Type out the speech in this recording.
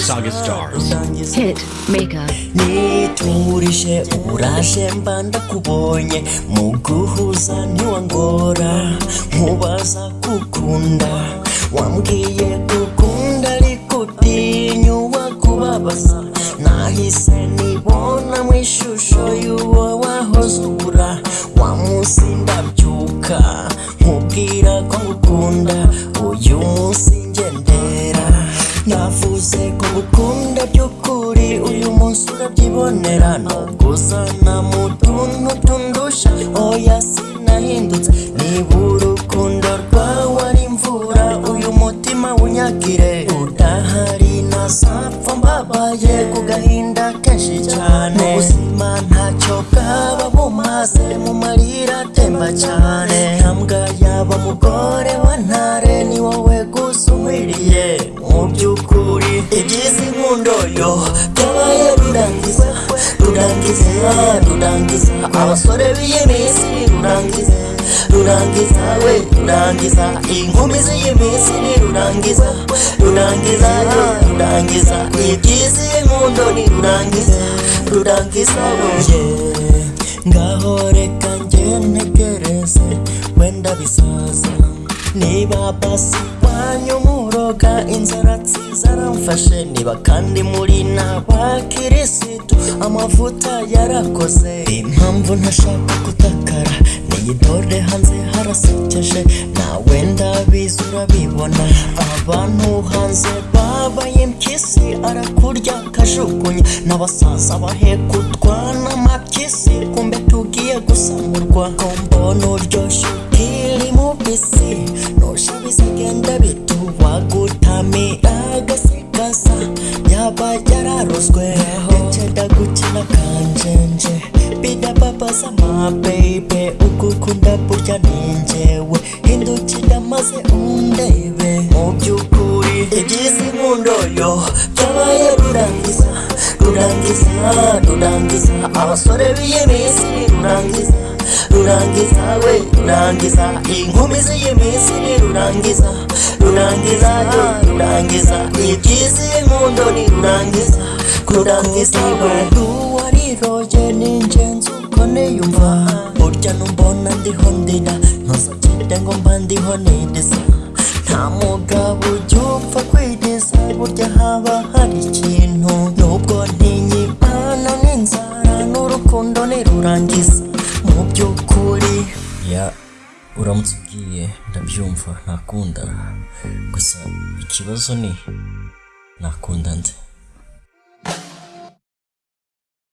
Saga Stars. Hit maker. niturije uraje mba ndakubonye mu guhuza ntiwangora. Nkubaza gukunda wambwiye gukunda ariko utinyuwa kubabaza. Nahise nibona mu ishusho y'uwo wahoze ubura wa munsi ndabyuka munsi urabyibonera nubwo uzana mu tuntu tundusha oya sinahindutse. Niba urukundo rwawe ari imvura uyu mutima wunyagire udahari nazapfa mbabaye ku gahinda kenshi cyane. Ubuzima ntacyo bwaba bumaze mu marira atemba cyane. Ntambwa yaba mugore wa ntare ni wowe gusa unkwiriye mu by'ukuri ibyiza inkundo yo rurangiza rurangiza abasore b'iyi minsi rurangiza rurangiza we rurangiza inkumi z'iyi minsi ni rurangiza rurangiza yo rurangiza ibyiza inkundo ni rurangiza rurangiza we ngaho reka njye ntegereze wenda bisaza niba basi wanyu muroga inzara zaramfashe niba kandi muri n'abakirisitu amavuta yarakoze. Impamvu ntashaka gutakara niyi dore hanze harasekeje nawe ndabizi urabibona. Abantu hanze babaye impyisi arakurya akajugunya n'abasaza bahekutwa n'amapyisi kumbe tugiye gusamurwa. Ko mbona uryoshye kanjenje bidababaza amabebe ugukunda burya ninjyewe hindukira maze undebe mu by'ukuri ibyiza inkundo yo. Byabaye rurangiza rurangiza rurangiza abasore b'iyi minsi ni rurangiza rurangiza we rurangiza inkumi z'iyi minsi ni rurangiza rurangiza yo rurangiza ibyiza inkundo ni rurangiza rurangiza we. Numbona ndiho ndira ntuzagende ngo mba ndiho nidiza nta mugabo ujya upfa kwidiza burya haba hari ikintu nubwo ntinyimana n'inzara n'urukundo nirurangiza mu by'ukuri ya uramutse ubwiye ndabyumva ntakunda gusa ikibazo ni nakunda nde